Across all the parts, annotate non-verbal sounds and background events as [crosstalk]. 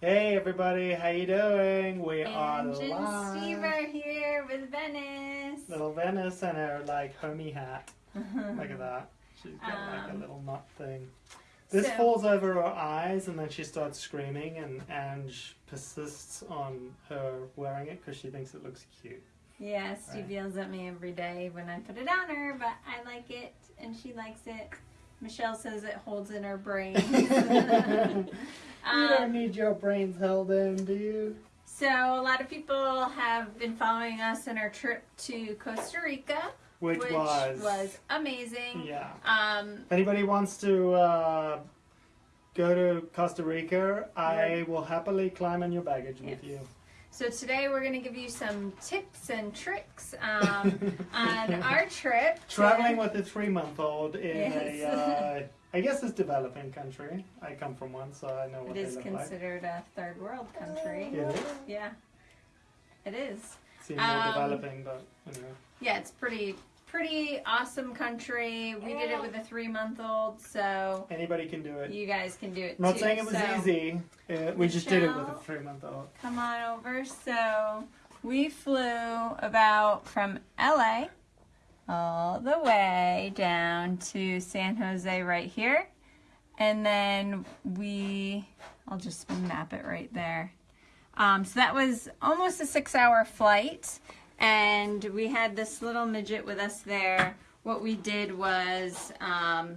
Hey everybody, how you doing? We are Ange and live. Steve are here with Venice. Little Venice and her like homie hat. [laughs] Look at that. She's got like a Um, little nut thing. This so- falls over her eyes and then she starts screaming and Ange persists on her wearing it because she thinks it looks cute. Yeah, Steve Right. yells at me every day when I put it on her, but I like it and she likes it. Michelle says it holds in her brain. [laughs] you don't um, need your brains held in, do you? so a lot of people have been following us in our trip to Costa Rica, Which, was, amazing. yeah. Um, If anybody wants to uh, go to Costa Rica, I will happily climb on your baggage with you. So today we're going to give you some tips and tricks um, [laughs] on our trip. Traveling with a three-month-old in Yes. a, uh, [laughs] I guess it's developing country. I come from one, so I know what It is look like. considered a third world country. It is. Yeah, it is. Seems more Um, developing, but anyway. Yeah, it's pretty pretty awesome country. We did it with a three month old, so Anybody can do it. you guys can do it I'm not too. saying it was So, easy. Uh, we just did it with a three-month-old. Come on over. So we flew about from LA all the way down to San Jose right here. And then we, I'll just map it right there. Um, so that was almost a six hour flight. And we had this little midget with us there. What we did was um,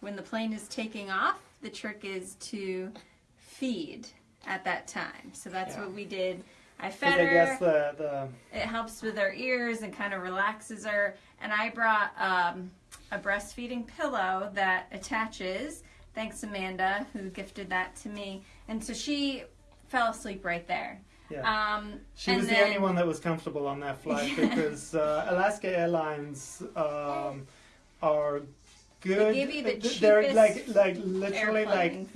when the plane is taking off, the trick is to feed at that time. So that's Yeah. what we did. I fed I her. guess the, the It helps with her ears and kind of relaxes her. And I brought um, a breastfeeding pillow that attaches. Thanks, Amanda, who gifted that to me. And so she fell asleep right there. Yeah. Um, She was the only one that was comfortable on that flight [laughs] Yeah. because uh, Alaska Airlines um, are good. gave you the They're like cheapest like literally like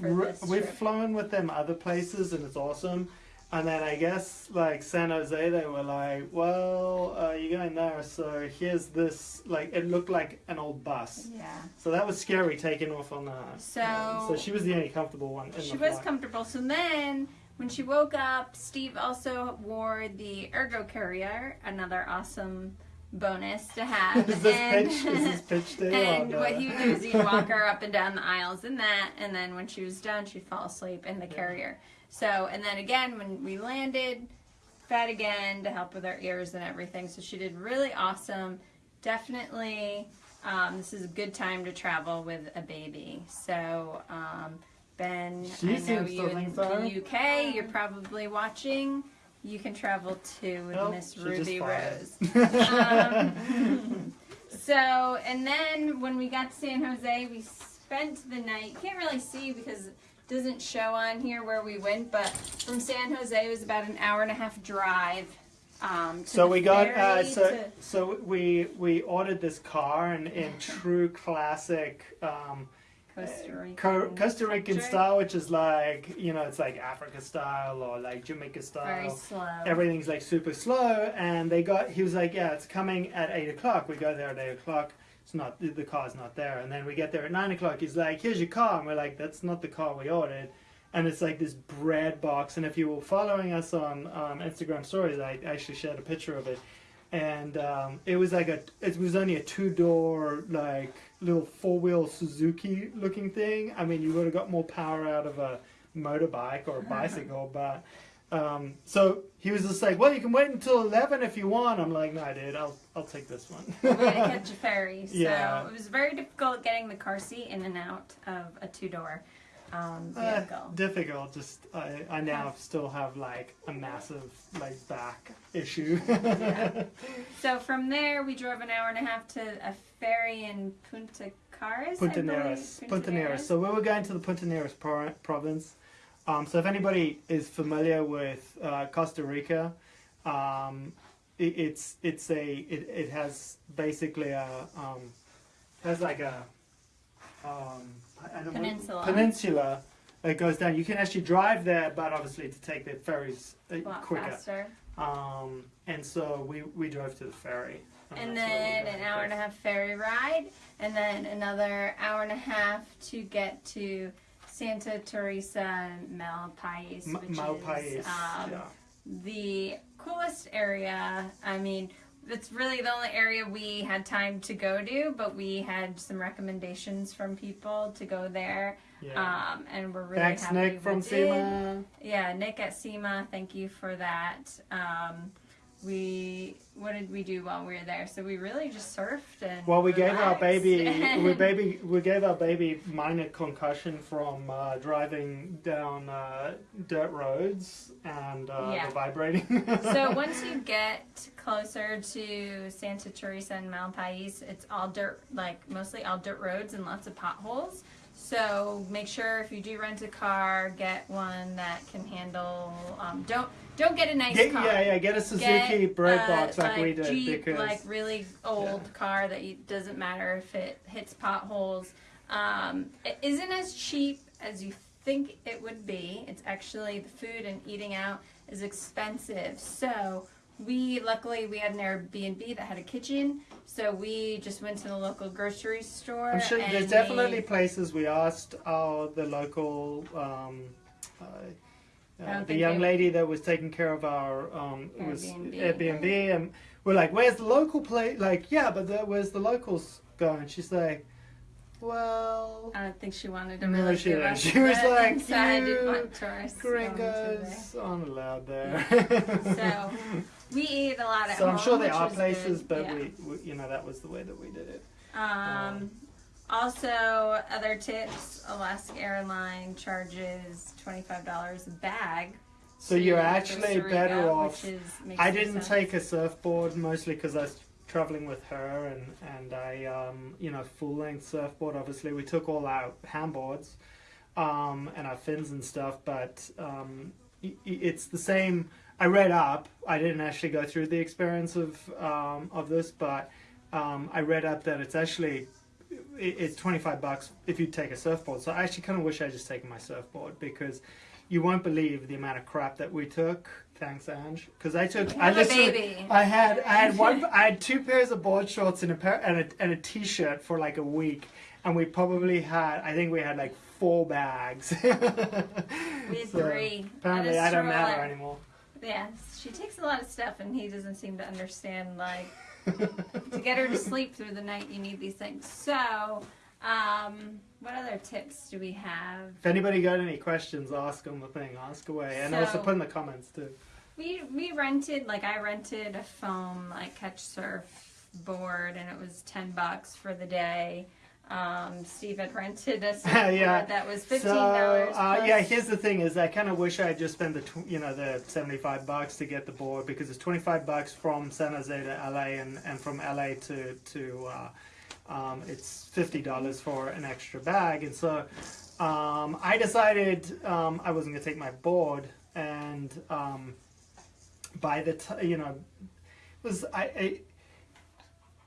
we've flown with them other places and it's awesome. And then I guess like San Jose, they were like, "Well, uh, you're going there, so here's this." Like it looked like an old bus, Yeah. so that was scary taking off on that. So- Um, so she was the only comfortable one. In She was comfortable. So then, when she woke up, Steve also wore the Ergo Carrier, another awesome bonus to have. [laughs] Is this And- pitch? Is this pitch day? [laughs] And or what he would do is he'd walk her up and down the aisles in that, and then when she was done, she'd fall asleep in the Yeah. carrier. So, and then again, when we landed, fed again to help with her ears and everything. So she did really awesome. Definitely, um, this is a good time to travel with a baby. So, um, Ben, She I know you in the UK, you're probably watching. You can travel to with Nope, Miss Ruby. Rose. [laughs] Um, so, and then when we got to San Jose, we spent the night. You can't really see because it doesn't show on here where we went, but from San Jose, it was about an hour and a half drive. Um, So we got uh, so so we we ordered this car and in true classic um, Costa Rica. Co- Costa Rican style, which is like you know it's like Africa style or like Jamaica Very style. slow. Everything's like super slow, and they got he was like, yeah, it's coming at eight o'clock. We go there at eight o'clock. It's not the the car's not there, and then we get there at nine o'clock. He's like, here's your car, and we're like, that's not the car we ordered. And it's like this bread box. And if you were following us on um, Instagram stories, I actually shared a picture of it. And um, it was like a, it was only a two door, like little four wheel Suzuki looking thing. I mean, you would have got more power out of a motorbike or a bicycle, [laughs] but um, so he was just like, well, you can wait until 11 if you want. I'm like, no, dude, I'll, I'll take this one. we had to catch a ferry. So Yeah. it was very difficult getting the car seat in and out of a two door um, Uh, difficult. Just I, I now still have like a massive like back issue. Yeah. [laughs] So from there, we drove an hour and a half to a ferry in Punta Caras. Punta. Neras. Punta Puntarenas. Neras. So we were going to the Puntarenas pro- province. Um, so if anybody is familiar with uh, Costa Rica, um, it, it's it's a it, it has basically a um, has like a um, I Peninsula. peninsula that goes down. You can actually drive there, but obviously to take the ferries uh, quicker. faster. Um, and so we, we drove to the ferry. And we then an hour and a half ferry ride, and then another hour and a half to get to Santa Teresa Malpais, which Malpais, is um, yeah. the coolest area. I mean, it's really the only area we had time to go to, but we had some recommendations from people to go there. yeah. Um, and we're really Thanks, happy Nick from did. SEMA. Yeah, Nick at SEMA, thank you for that. Um, we what did we do while we were there? So we really just surfed and Well, we gave our baby, [laughs] we baby, we gave our baby minor concussion from uh, driving down uh, dirt roads and uh, Yeah. vibrating. [laughs] so [laughs] once you get closer to Santa Teresa and Malpais, it's all dirt, like mostly all dirt roads and lots of potholes. So make sure if you do rent a car, get one that can handle. Um, don't don't get a nice Get- car. yeah, yeah, get a Suzuki Get bread a, box like, we did Jeep, because like really old car that you, doesn't matter if it hits potholes. Um, it isn't as cheap as you think it would be. It's actually the food and eating out is expensive. So we luckily we had an Airbnb that had a kitchen, so we just went to the local grocery store. I'm sure there's definitely made- places we asked uh, the local um, uh, uh, the young lady that was taking care of our um, it was Airbnb. Airbnb and we're like where's the local place like yeah but the, where's the locals going she's like well I don't think she wanted to No, really she didn't. She was like, inside. "You want to there. gringos aren't allowed there [laughs] So we eat a lot at so I'm sure there are places good. but yeah. we, we you know that was the way that we did it Um, also, other tips: Alaska Airline charges twenty five dollars a bag. So you're actually better off- is, I didn't sense. take a surfboard mostly because I was traveling with her and and I um, you know full length surfboard. Obviously, we took all our handboards um, and our fins and stuff, but um, it's the same. I read up. I didn't actually go through the experience of um, of this, but um, I read up that it's actually it's 25 bucks if you take a surfboard. So I actually kind of wish I just taken my surfboard because you won't believe the amount of crap that we took. Thanks, Ange. Because I took, I literally, baby. I had, I had one, [laughs] I had two pairs of board shorts and a pair and a, and a t-shirt for like a week, and we probably had, I think we had like four bags. [laughs] We had So, three. Apparently, I don't matter anymore. Yeah, she takes a lot of stuff, and he doesn't seem to understand. Like to get her to sleep through the night, you need these things. So, um, what other tips do we have? If anybody got any questions, ask them the thing. Ask away, and also put in the comments too. We we rented like I rented a foam like catch surf board and it was ten bucks for the day. Um, Steve had rented a [laughs] Yeah. that was fifteen So dollars. uh, yeah, here's the thing: is I kind of wish I had just spent the tw- you know the seventy five bucks to get the board because it's twenty five bucks from San Jose to LA and, and from LA to to uh, um, it's fifty dollars for an extra bag, and so um, I decided um, I wasn't gonna take my board, and um, by the t- you know it was I, I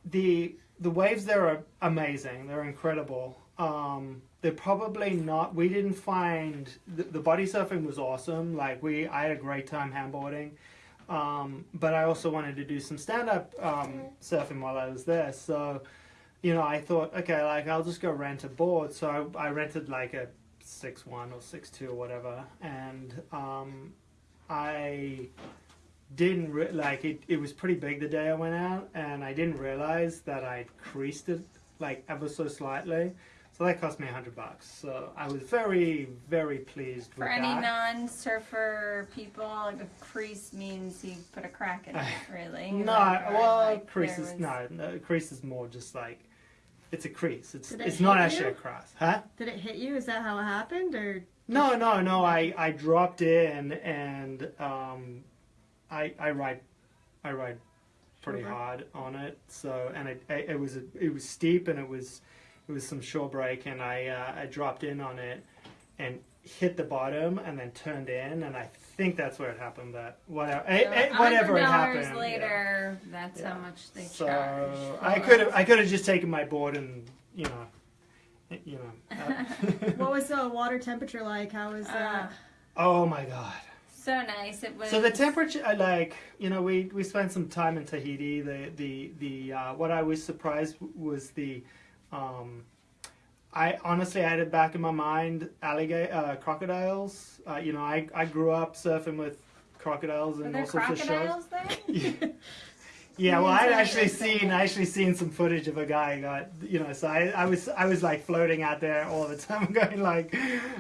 the the waves there are amazing. They're incredible. Um, they're probably not. We didn't find the, the body surfing was awesome. Like we, I had a great time handboarding. Um, but I also wanted to do some stand up um, surfing while I was there. So, you know, I thought, okay, like I'll just go rent a board. So I, I rented like a six one or six two or whatever, and um, I didn't re- like it. It was pretty big the day I went out, and I didn't realize that I creased it like ever so slightly. So that cost me a hundred bucks. So I was very, very pleased For with any that. non-surfer people, like a crease means you put a crack in it. [sighs] Really? no, Like, well, like, crease there is was- no, no. Crease is more just like it's a crease. It's it it's not hit actually a cross, huh? Did it hit you? Is that how it happened, or No, no, no. I, I dropped in and um, I I ride I ride pretty Shore hard on it. So and it it, it was a, it was steep and it was it was some shore break and I uh, I dropped in on it and hit the bottom and then turned in and I think that's where it happened. But whatever So eh, whatever it $100 happened. yeah. later, that's Yeah. how much they So charge. I could have I could have just taken my board and you know you know. uh, [laughs] what was [laughs] the water temperature like? How was Uh, that? oh my god. So nice. It was. So the temperature, like, you know, we, we spent some time in Tahiti. The the the uh, what I was surprised was the um, I honestly had it back in my mind alligator uh, crocodiles. Uh, you know, I I grew up surfing with crocodiles and all sorts of shows. there? [laughs] [laughs] Yeah, well, I'd actually seen, I actually seen some footage of a guy got, you know, so I, I was, I was like floating out there all the [laughs] time, going like,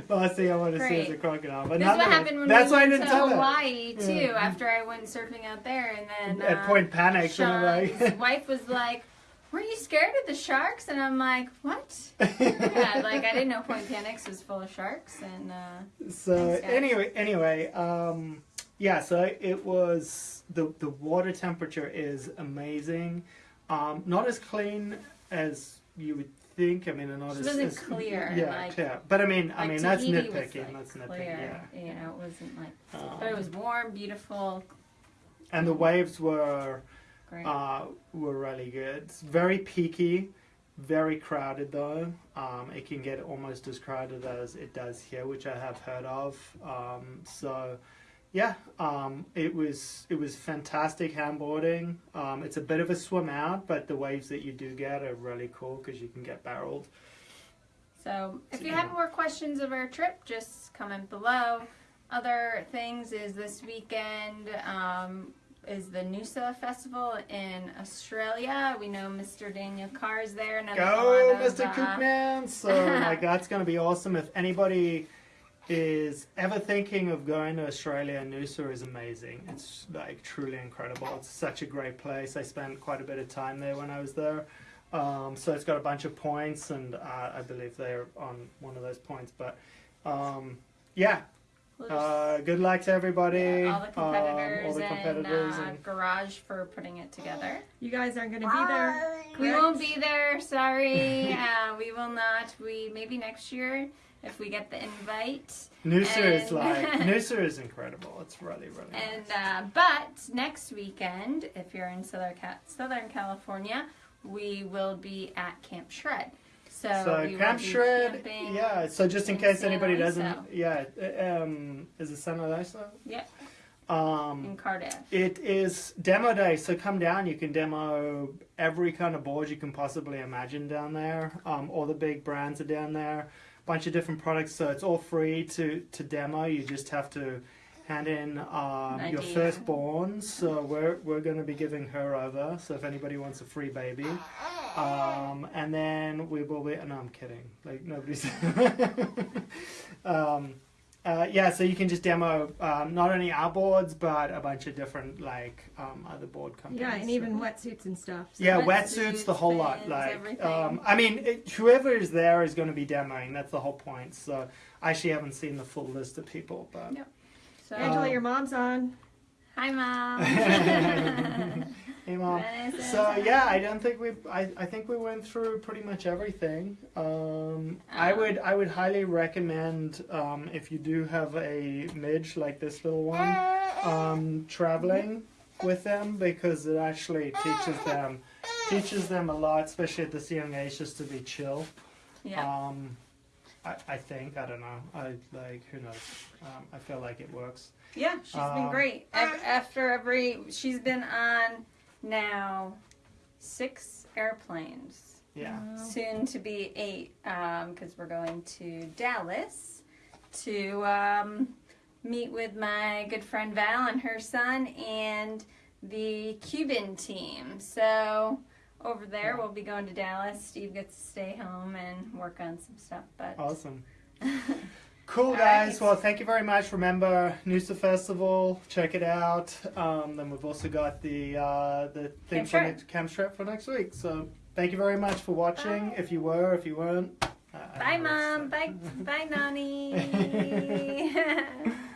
last thing I want to see is a crocodile. But This is what happened when that's we why I went didn't to. Hawaii too. Yeah. After I went surfing out there, and then At uh, Point Panic, and Sean's like, [laughs] wife was like, "Were you scared of the sharks?" And I'm like, "What?" yeah, [laughs] like I didn't know Point Panics was full of sharks, and uh, So Thanks, anyway, anyway, um, yeah. So it was the the water temperature is amazing. Um, not as clean as you would think. I mean, not It as wasn't as- clear, Yeah, like- clear. But I mean, I like mean that's Tahiti was, nitpicking. like, that's nitpicking. clear. Yeah. You know, it wasn't like, Um, but it was warm, beautiful, and the waves were great. uh, were really good. It's very peaky, very crowded though. Um, it can get almost as crowded as it does here, which I have heard of. Um, so, yeah, um, it was it was fantastic handboarding. Um, it's a bit of a swim out, but the waves that you do get are really cool because you can get barreled. So, if you have more questions of our trip, just comment below. Other things is this weekend um, is the Noosa Festival in Australia. We know Mr. Daniel Carr is there. Go, Mr. uh, Cookman! So, [laughs] like, that's going to be awesome. If anybody is ever thinking of going to Australia, Noosa is amazing. It's like truly incredible. It's such a great place. I spent quite a bit of time there when I was there. Um, so it's got a bunch of points, and uh, I believe they're on one of those points. But um, yeah, uh, good luck to everybody. yeah, all the um, competitors, all the competitors, and, uh, and Garage for putting it together. You guys aren't going to be there. We won't be there. Sorry, [laughs] uh, we will not. We maybe next year if we get the invite. Noosa is like [laughs] Noosa is incredible. It's really really. And nice. uh, but next weekend, if you're in Southern Southern California, we will be at Camp Shred. So, So Camp Shred, yeah. So just in in case anybody doesn't, yeah. uh, Um, is it San Luis? Yeah. Um, in Cardiff. it is demo day, so come down. You can demo every kind of board you can possibly imagine down there. Um, all the big brands are down there. Bunch of different products, so it's all free to to demo. You just have to hand in um, your firstborn. So we're we're going to be giving her over. So if anybody wants a free baby, um, and then we will be. No, I'm kidding. Like nobody's. [laughs] um, uh, yeah, so you can just demo um, not only our boards but a bunch of different like um, other board companies. Yeah, and even wetsuits and stuff. So yeah, wetsuits, wetsuits, the whole lot. Like, um, I mean, it, whoever is there is going to be demoing. That's the whole point. So I actually haven't seen the full list of people, but Yep. So Angela, Um, your mom's on. hi, mom. [laughs] [laughs] hey mom. So yeah, I don't think we. I, I think we went through pretty much everything. Um, I Um, would I would highly recommend um, if you do have a midge like this little one, um, traveling with them because it actually teaches them teaches them a lot, especially at this young age, just to be chill. yeah. Um, I, I think I don't know. I like who knows. Um, I feel like it works. Yeah, she's been Um, great. After every, she's been on now six airplanes. Yeah. Soon to be eight, because we're going to Dallas to um, meet with my good friend Val and her son and the Cuban team. So over there, we'll be going to Dallas. Steve gets to stay home and work on some stuff, but. Awesome. [laughs] Cool, guys. Well, thank you very much. Remember Noosa Festival. Check it out. Um, then we've also got the uh, the thing for next, Camp Shred for next week. So thank you very much for watching. If you were, if you weren't. uh, Bye, don't know what to Mom. Bye, bye, Nani. [laughs] [laughs]